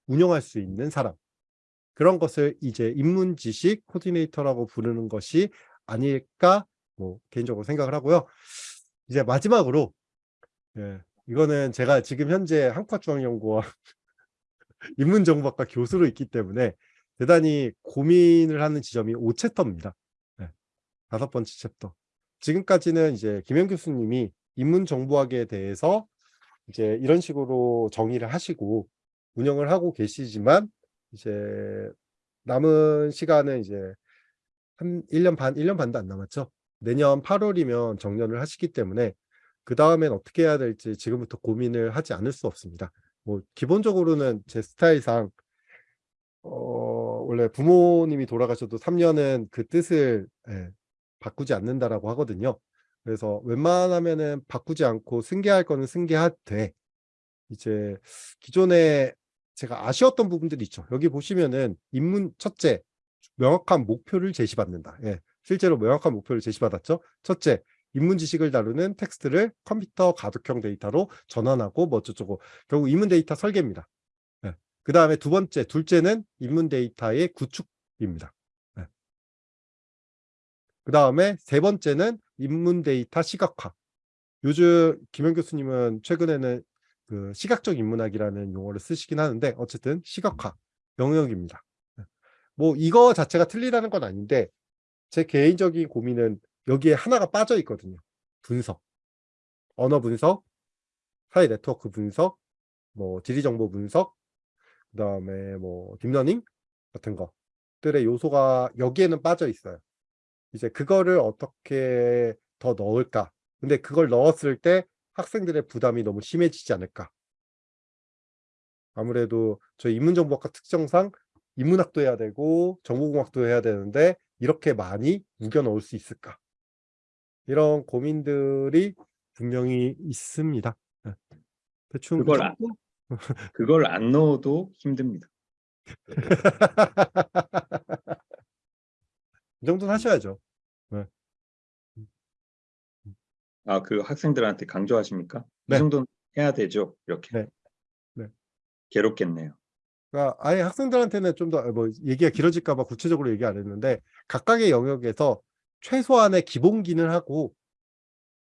운영할 수 있는 사람 그런 것을 이제 인문 지식 코디네이터라고 부르는 것이 아닐까 뭐 개인적으로 생각을 하고요. 이제 마지막으로 예, 이거는 제가 지금 현재 한국중앙연구원 인문정보학과 교수로 있기 때문에 대단히 고민을 하는 지점이 5챕터입니다. 네, 다섯 번째 챕터. 지금까지는 이제 김현 교수님이 인문정보학에 대해서 이제 이런 식으로 정의를 하시고 운영을 하고 계시지만 이제 남은 시간은 이제 한 1년 반, 1년 반도 안 남았죠. 내년 8월이면 정년을 하시기 때문에 그 다음엔 어떻게 해야 될지 지금부터 고민을 하지 않을 수 없습니다. 뭐 기본적으로는 제 스타일상 어, 원래 부모님이 돌아가셔도 3년은 그 뜻을 예, 바꾸지 않는다라고 하거든요. 그래서 웬만하면은 바꾸지 않고 승계할 거는 승계하되 이제 기존에 제가 아쉬웠던 부분들이 있죠. 여기 보시면은 인문 첫째 명확한 목표를 제시받는다. 예, 실제로 명확한 목표를 제시받았죠. 첫째 인문 지식을 다루는 텍스트를 컴퓨터 가독형 데이터로 전환하고 뭐 어쩌고 결국 인문 데이터 설계입니다. 예. 그 다음에 두 번째, 둘째는 인문 데이터의 구축입니다. 예. 그 다음에 세 번째는 인문 데이터 시각화. 요즘 김현 교수님은 최근에는 그 시각적 인문학이라는 용어를 쓰시긴 하는데 어쨌든 시각화 영역입니다. 예. 뭐 이거 자체가 틀리다는 건 아닌데 제 개인적인 고민은 여기에 하나가 빠져 있거든요. 분석. 언어 분석, 사회 네트워크 분석, 뭐 지리 정보 분석, 그 다음에 뭐 딥러닝 같은 것들의 요소가 여기에는 빠져 있어요. 이제 그거를 어떻게 더 넣을까? 근데 그걸 넣었을 때 학생들의 부담이 너무 심해지지 않을까? 아무래도 저희 인문정보학과 특성상 인문학도 해야 되고 정보공학도 해야 되는데 이렇게 많이 우겨 넣을 수 있을까? 이런 고민들이 분명히 있습니다. 네. 대충 이 그걸 안-? 그걸 안 넣어도 힘듭니다. 이 정도는 하셔야죠. 아, 그 학생들한테 강조하십니까? 네. 이 정도는 해야 되죠. 이렇게. 네. 네. 괴롭겠네요. 그러니까 아예 학생들한테는 좀 더 뭐 얘기가 길어질까 봐 구체적으로 얘기 안 했는데 각각의 영역에서 최소한의 기본기는 하고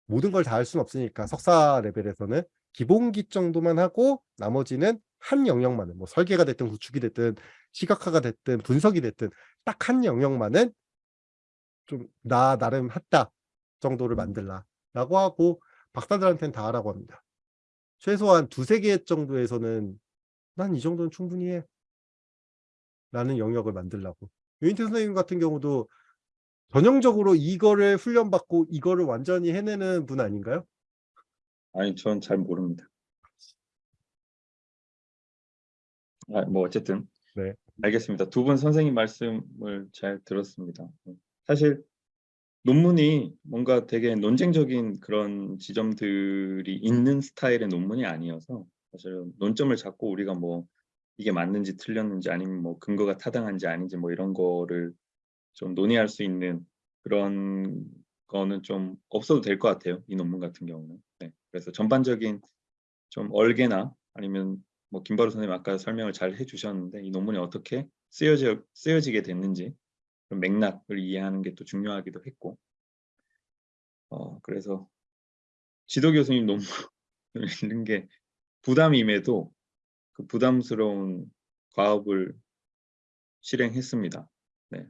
모든 걸 다 할 수는 없으니까 석사 레벨에서는 기본기 정도만 하고 나머지는 한 영역만은 뭐 설계가 됐든 구축이 됐든 시각화가 됐든 분석이 됐든 딱 한 영역만은 좀 나 나름 했다 정도를 만들라 라고 하고 박사들한테는 다 하라고 합니다. 최소한 두세 개 정도에서는 난 이 정도는 충분히 해. 라는 영역을 만들라고. 유인태 선생님 같은 경우도 전형적으로 이거를 훈련받고 이거를 완전히 해내는 분 아닌가요? 아니, 전 잘 모릅니다. 아, 뭐 어쨌든 네. 알겠습니다. 두 분 선생님 말씀을 잘 들었습니다. 사실 논문이 뭔가 되게 논쟁적인 그런 지점들이 있는 스타일의 논문이 아니어서 사실은 논점을 잡고 우리가 뭐 이게 맞는지 틀렸는지 아니면 뭐 근거가 타당한지 아닌지 뭐 이런 거를 좀 논의할 수 있는 그런 거는 좀 없어도 될 것 같아요. 이 논문 같은 경우는. 네. 그래서 전반적인 좀 얼개나 아니면 뭐 김바로 선생님 아까 설명을 잘 해주셨는데 이 논문이 어떻게 쓰여져 쓰여지게 됐는지 그런 맥락을 이해하는 게 또 중요하기도 했고 어 그래서 지도 교수님 논문을 읽는 게 부담임에도 그 부담스러운 과업을 실행했습니다. 네.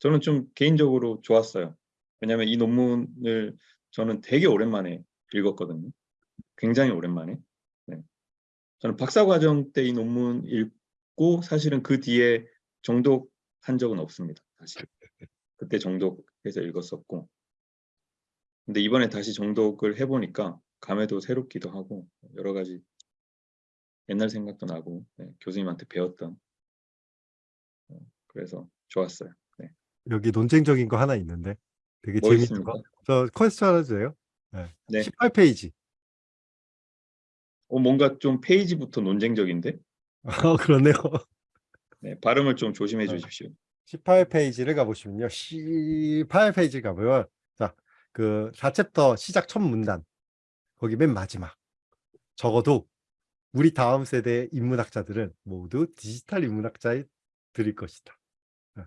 저는 좀 개인적으로 좋았어요. 왜냐하면 이 논문을 저는 되게 오랜만에 읽었거든요. 굉장히 오랜만에. 네. 저는 박사과정 때 이 논문 읽고 사실은 그 뒤에 정독한 적은 없습니다. 사실. 그때 정독해서 읽었었고 근데 이번에 다시 정독을 해보니까 감회도 새롭기도 하고 여러 가지 옛날 생각도 나고 네, 교수님한테 배웠던 어, 그래서 좋았어요. 네. 여기 논쟁적인 거 하나 있는데 되게 뭐 재밌는 있습니까? 거. 저 퀘스천 하나 주세요. 네. 네. 18페이지. 어, 뭔가 좀 페이지부터 논쟁적인데 어, 그러네요. 네, 발음을 좀 조심해 네. 주십시오. 18페이지를 가보시면요. 18페이지 가보면 자, 그 4챕터 시작 첫 문단 거기 맨 마지막 적어도 우리 다음 세대 인문학자들은 모두 디지털 인문학자의 드릴 것이다. 예.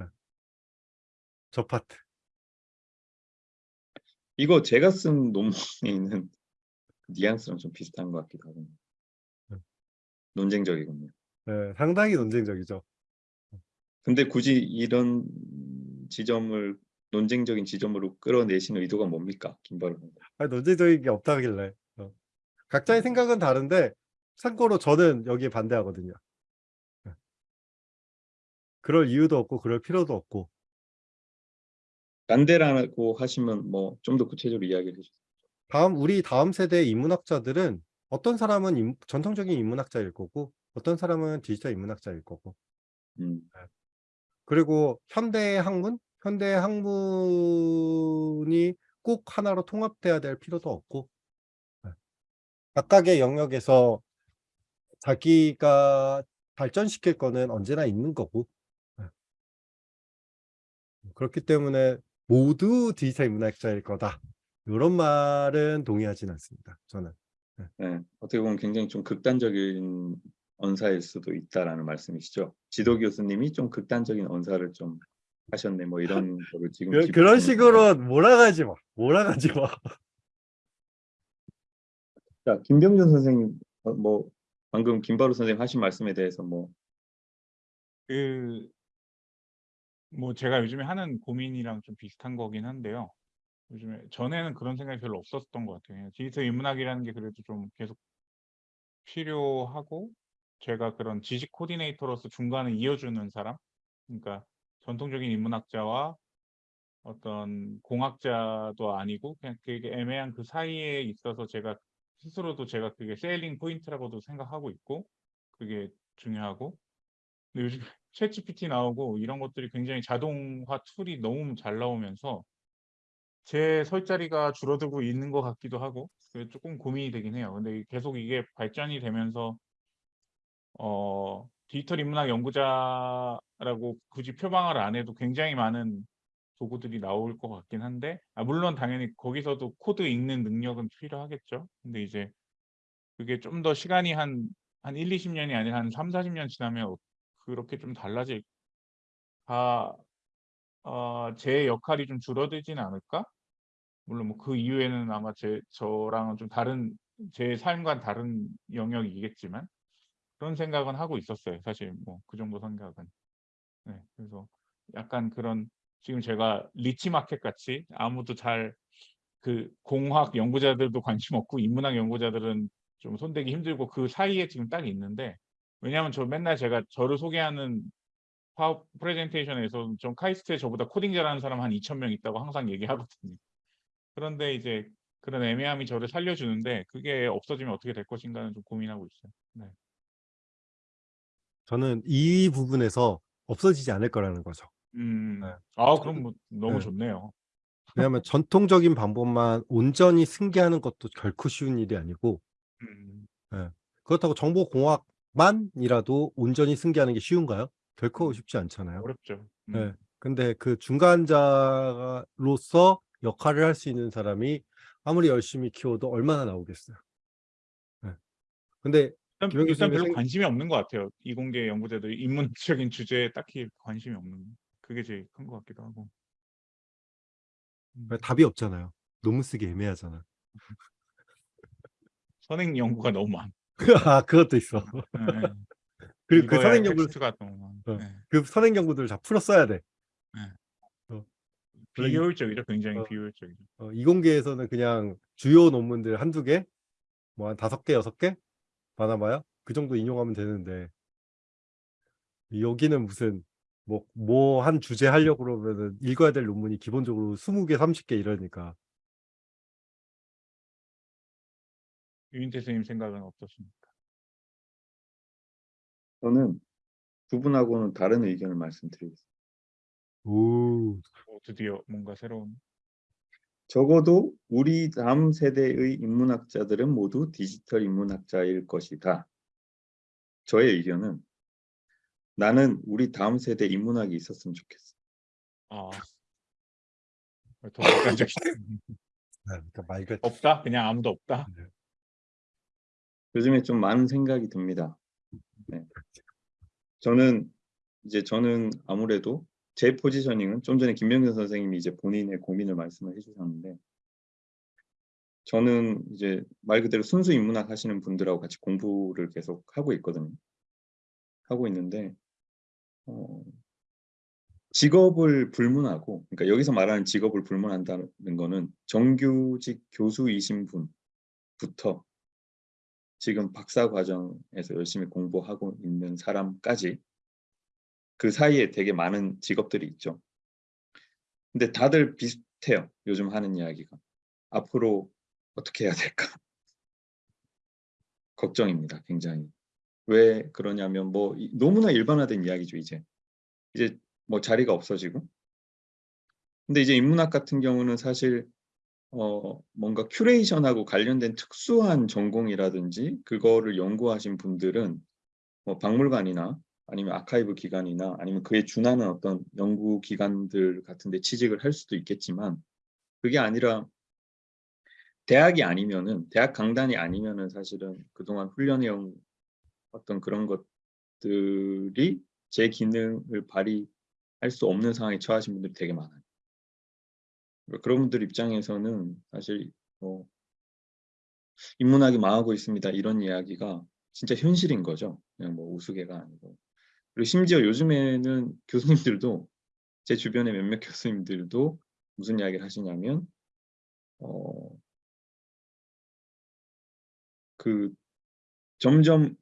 예. 저 파트. 이거 제가 쓴 논문에 있는 뉘앙스랑 좀 비슷한 것 같기도 하고 음. 논쟁적이군요. 예, 상당히 논쟁적이죠. 근데 굳이 이런 지점을 논쟁적인 지점으로 끌어내시는 의도가 뭡니까? 김바로 선생님. 아니, 논쟁적인 게 없다길래. 어. 각자의 생각은 다른데 참고로 저는 여기에 반대하거든요. 예. 그럴 이유도 없고 그럴 필요도 없고 반대라고 하시면 뭐 좀 더 구체적으로 이야기를 해주세요. 다음 우리 다음 세대의 인문학자들은 어떤 사람은 인- 전통적인 인문학자일 거고 어떤 사람은 디지털 인문학자일 거고 음, 그리고 현대 학문, 현대 학문이 꼭 하나로 통합돼야 될 필요도 없고 네. 각각의 영역에서 자기가 발전시킬 거는 언제나 있는 거고 네. 그렇기 때문에 모두 디지털 인문학자일 거다 이런 말은 동의하진 않습니다. 저는 네, 어떻게 보면 굉장히 좀 극단적인 언사일 수도 있다라는 말씀이시죠. 지도 교수님이 좀 극단적인 언사를 좀 하셨네. 뭐 이런 거를 지금 그, 그런 식으로 몰아가지 마, 몰아가지 마. 자, 김병준 선생님 어, 뭐 방금 김바로 선생님 하신 말씀에 대해서 뭐 그, 뭐 제가 요즘에 하는 고민이랑 좀 비슷한 거긴 한데요. 요즘에 전에는 그런 생각이 별로 없었던 것 같아요. 디지털 인문학이라는 게 그래도 좀 계속 필요하고 제가 그런 지식 코디네이터로서 중간을 이어주는 사람, 그러니까 전통적인 인문학자와 어떤 공학자도 아니고 그냥 그게 애매한 그 사이에 있어서 제가 스스로도 제가 그게 selling point라고도 생각하고 있고 그게 중요하고 근데 요즘 챗 GPT 나오고 이런 것들이 굉장히 자동화 툴이 너무 잘 나오면서 제 설 자리가 줄어들고 있는 것 같기도 하고 그게 조금 고민이 되긴 해요. 근데 계속 이게 발전이 되면서 어 디지털 인문학 연구자라고 굳이 표방을 안 해도 굉장히 많은 도구들이 나올 것 같긴 한데 아 물론 당연히 거기서도 코드 읽는 능력은 필요하겠죠. 근데 이제 그게 좀 더 시간이 한 한 1-20 년이 아니라 한 3-40년 지나면 그렇게 좀 달라질 아어제 역할이 좀 줄어들진 않을까? 물론 뭐 그 이후에는 아마 제 저랑은 좀 다른 제 삶과는 다른 영역이겠지만 그런 생각은 하고 있었어요. 사실 뭐 그 정도 생각은. 네. 그래서 약간 그런 지금 제가 리치 마켓 같이 아무도 잘 그 공학 연구자들도 관심 없고 인문학 연구자들은 좀 손대기 힘들고 그 사이에 지금 딱 있는데 왜냐하면 저 맨날 제가 저를 소개하는 파워 프레젠테이션에서 좀 카이스트에 저보다 코딩 잘하는 사람 한 2,000명 있다고 항상 얘기하거든요. 그런데 이제 그런 애매함이 저를 살려주는데 그게 없어지면 어떻게 될 것인가는 좀 고민하고 있어요. 네. 저는 이 부분에서 없어지지 않을 거라는 거죠. 음. 네. 아 그럼 뭐 너무 네. 좋네요. 왜냐하면 전통적인 방법만 온전히 승계하는 것도 결코 쉬운 일이 아니고 음. 그렇다고 정보공학만이라도 온전히 승계하는 게 쉬운가요? 결코 음. 쉽지 않잖아요. 어렵죠. 음. 네. 근데 그 중간자로서 역할을 할 수 있는 사람이 아무리 열심히 키워도 얼마나 나오겠어요. 네. 근데 일단, 일단 별로 생- 관심이 없는 것 같아요. 이공계 연구자들이 인문학적인 주제에 딱히 관심이 없는 그게 제일 큰 것 같기도 하고. 음. 답이 없잖아요. 논문 쓰기 애매하잖아. 선행 연구가 너무 많. 아 그것도 있어. 네, 네. 그리고 그 읽어야 선행 연구 텍스트가 너무 많. 어. 네. 그 선행 연구들 다 풀어 써야 돼. 이- 비효율적이죠. 굉장히 어. 비효율적이죠. 어, 이공계에서는 그냥 주요 논문들 한두 개, 뭐 한 다섯 개, 여섯 개 많아봐요. 그 정도 인용하면 되는데 여기는 무슨 뭐 뭐 한 주제 하려고 그러면은 읽어야 될 논문이 기본적으로 20개, 30개 이러니까 유인태 선생님 생각은 어떠십니까? 저는 두 분하고는 다른 의견을 말씀드리겠습니다. 오, 어, 드디어 뭔가 새로운 적어도 우리 다음 세대의 인문학자들은 모두 디지털 인문학자일 것이다. 저의 의견은 나는 우리 다음 세대 인문학이 있었으면 좋겠어. 아. 더 그러니까 말그 없다? 그냥 아무도 없다? 요즘에 좀 많은 생각이 듭니다. 네. 저는 이제 저는 아무래도 제 포지셔닝은 좀 전에 김명준 선생님이 이제 본인의 고민을 말씀을 해주셨는데 저는 이제 말 그대로 순수 인문학 하시는 분들하고 같이 공부를 계속 하고 있거든요. 하고 있는데 어, 직업을 불문하고 그러니까 여기서 말하는 직업을 불문한다는 거는 정규직 교수이신 분부터 지금 박사 과정에서 열심히 공부하고 있는 사람까지 그 사이에 되게 많은 직업들이 있죠. 근데 다들 비슷해요. 요즘 하는 이야기가. 앞으로 어떻게 해야 될까? 걱정입니다. 굉장히. 왜 그러냐면 뭐 이- 너무나 일반화된 이야기죠. 이제. 이제 뭐 자리가 없어지고. 근데 이제 인문학 같은 경우는 사실 어 뭔가 큐레이션하고 관련된 특수한 전공이라든지 그거를 연구하신 분들은 뭐 박물관이나 아니면 아카이브 기관이나 아니면 그에 준하는 어떤 연구 기관들 같은 데 취직을 할 수도 있겠지만 그게 아니라 대학이 아니면은 대학 강단이 아니면은 사실은 그동안 훈련해온 어떤 그런 것들이 제 기능을 발휘할 수 없는 상황에 처하신 분들이 되게 많아요. 그러니까 그런 분들 입장에서는 사실 뭐 인문학이 망하고 있습니다 이런 이야기가 진짜 현실인 거죠. 그냥 뭐 우스개가 아니고. 그리고 심지어 요즘에는 교수님들도 제 주변의 몇몇 교수님들도 무슨 이야기를 하시냐면 어, 그 점점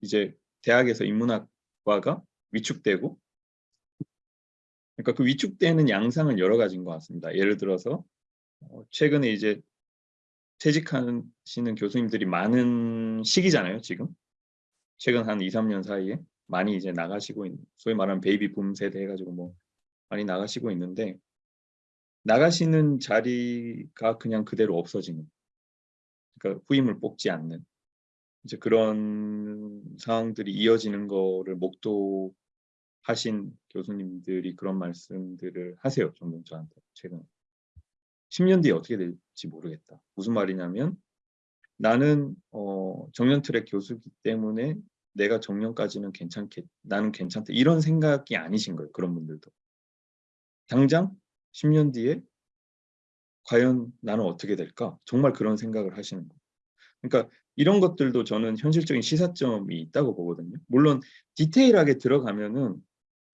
이제 대학에서 인문학과가 위축되고 그러니까 그 위축되는 양상은 여러 가지인 것 같습니다. 예를 들어서 어, 최근에 이제 퇴직하시는 교수님들이 많은 시기잖아요, 지금. 최근 한 2, 3년 사이에 많이 이제 나가시고 있는 소위 말하는 베이비 붐 세대 해가지고 뭐 많이 나가시고 있는데 나가시는 자리가 그냥 그대로 없어지는 그러니까 후임을 뽑지 않는 이제 그런 상황들이 이어지는 거를 목도하신 교수님들이 그런 말씀들을 하세요. 종종 저한테 최근 10년 뒤에 어떻게 될지 모르겠다. 무슨 말이냐면 나는 어, 정년 트랙 교수기 때문에 내가 정년까지는 괜찮겠, 나는 괜찮다. 이런 생각이 아니신 거예요. 그런 분들도. 당장 10년 뒤에 과연 나는 어떻게 될까? 정말 그런 생각을 하시는 거예요. 그러니까 이런 것들도 저는 현실적인 시사점이 있다고 보거든요. 물론 디테일하게 들어가면은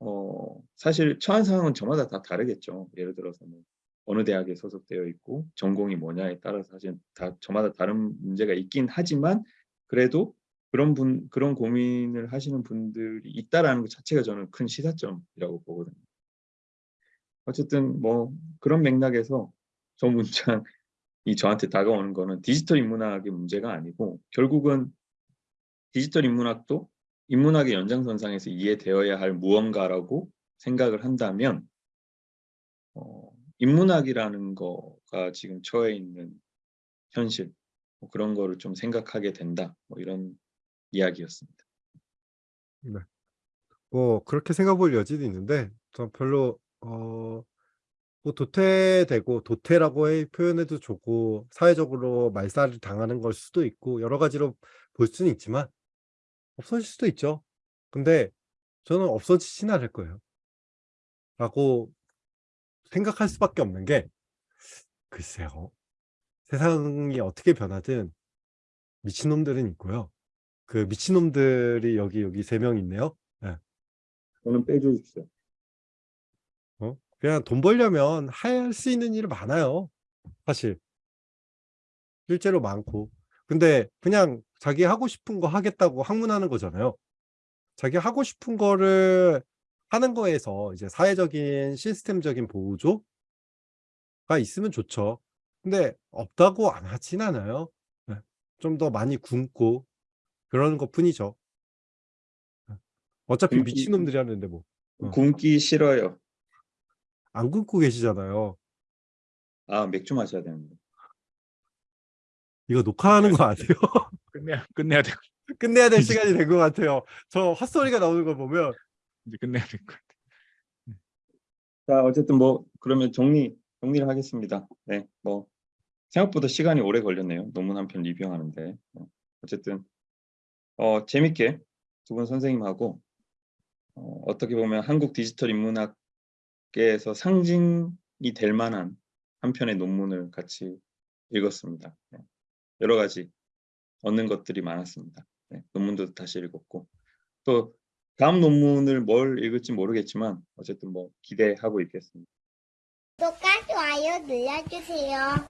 어, 사실 처한 상황은 저마다 다 다르겠죠. 예를 들어서 뭐 어느 대학에 소속되어 있고 전공이 뭐냐에 따라서 사실 다 저마다 다른 문제가 있긴 하지만 그래도 그런 분 그런 고민을 하시는 분들이 있다라는 것 자체가 저는 큰 시사점이라고 보거든요. 어쨌든 뭐 그런 맥락에서 저 문장이 저한테 다가오는 거는 디지털 인문학의 문제가 아니고 결국은 디지털 인문학도 인문학의 연장선상에서 이해되어야 할 무언가라고 생각을 한다면 어, 인문학이라는 거가 지금 처해 있는 현실 뭐 그런 거를 좀 생각하게 된다 뭐 이런 이야기였습니다. 뭐 그렇게 생각해 볼 여지도 있는데 전 별로 어, 뭐 도태되고 도태라고 해 표현해도 좋고 사회적으로 말살을 당하는 걸 수도 있고 여러 가지로 볼 수는 있지만 없어질 수도 있죠. 근데 저는 없어지진 않을 거예요. 라고 생각할 수밖에 없는 게 글쎄요. 세상이 어떻게 변하든 미친놈들은 있고요. 그 미친놈들이 여기 여기 세 명 있네요. 저는 빼주십시오. 어? 그냥 돈 벌려면 할 수 있는 일이 많아요. 사실. 실제로 많고. 근데 그냥 자기 하고 싶은 거 하겠다고 항문하는 거잖아요. 자기 하고 싶은 거를 하는 거에서 이제 사회적인 시스템적인 보조가 있으면 좋죠. 근데 없다고 안 하진 않아요. 좀 더 많이 굶고 그러는 것 뿐이죠. 어차피 굶기- 미친놈들이 하는데 뭐. 어. 굶기 싫어요. 안 굶고 계시잖아요. 아 맥주 마셔야 되는데. 이거 녹화하는 거 아니에요? 끝내야 끝내야 돼. 끝내야 될 시간이 된 것 같아요. 저 헛소리가 나오는 거 보면 이제 끝내야 될 것 같아. 자 어쨌든 뭐 그러면 정리 정리를 하겠습니다. 네, 뭐 생각보다 시간이 오래 걸렸네요. 논문 한 편 리뷰하는데 어, 어쨌든 어 재밌게 두 분 선생님하고 어, 어떻게 보면 한국 디지털 인문학계에서 상징이 될 만한 한 편의 논문을 같이 읽었습니다. 네. 여러 가지 얻는 것들이 많았습니다. 네, 논문도 다시 읽었고 또 다음 논문을 뭘 읽을지 모르겠지만 어쨌든 뭐 기대하고 있겠습니다. 구독과 좋아요 눌러주세요.